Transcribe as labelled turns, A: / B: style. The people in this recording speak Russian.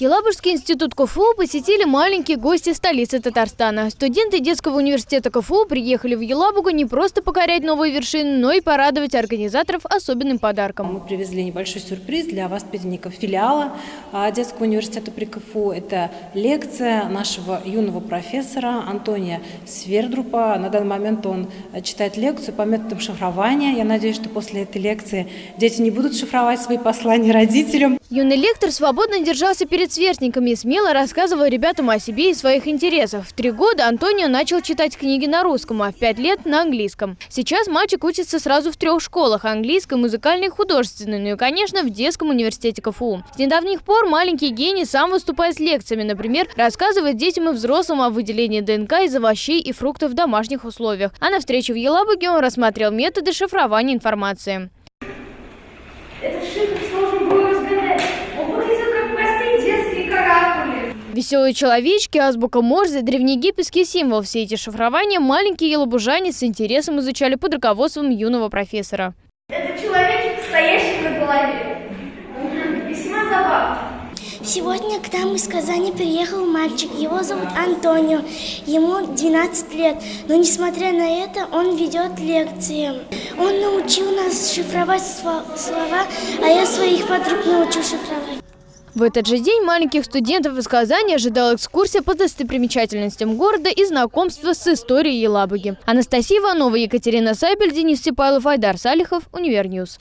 A: Елабужский институт КФУ посетили маленькие гости столицы Татарстана. Студенты детского университета КФУ приехали в Елабугу не просто покорять новые вершины, но и порадовать организаторов особенным подарком.
B: Мы привезли небольшой сюрприз для воспитанников филиала а, детского университета при КФУ. Это лекция нашего юного профессора Антония Свердрупа. На данный момент он читает лекцию по методам шифрования. Я надеюсь, что после этой лекции дети не будут шифровать свои послания родителям.
A: Юный лектор свободно держался перед сверстниками и смело рассказывал ребятам о себе и своих интересах. В три года Антонио начал читать книги на русском, а в пять лет на английском. Сейчас мальчик учится сразу в трех школах – английской, музыкальной художественной, ну и, конечно, в детском университете КФУ. С недавних пор маленький гений сам выступает с лекциями, например, рассказывает детям и взрослым о выделении ДНК из овощей и фруктов в домашних условиях. А на встрече в Елабуге он рассмотрел методы шифрования информации. Веселые человечки, азбука Морзе, древнеегипетский символ. Все эти шифрования маленькие елабужане с интересом изучали под руководством юного профессора.
C: Это человечек, стоящий на голове. Весьма забавно.
D: Сегодня к нам из Казани приехал мальчик. Его зовут Антонио. Ему 12 лет. Но несмотря на это, он ведет лекции. Он научил нас шифровать слова, а я своих подруг научу шифровать.
A: В этот же день маленьких студентов из Казани ожидала экскурсия по достопримечательностям города и знакомство с историей Елабуги. Анастасия Иванова, Екатерина Сайбель, Денис Сипайлов, Айдар Салихов, Univer News.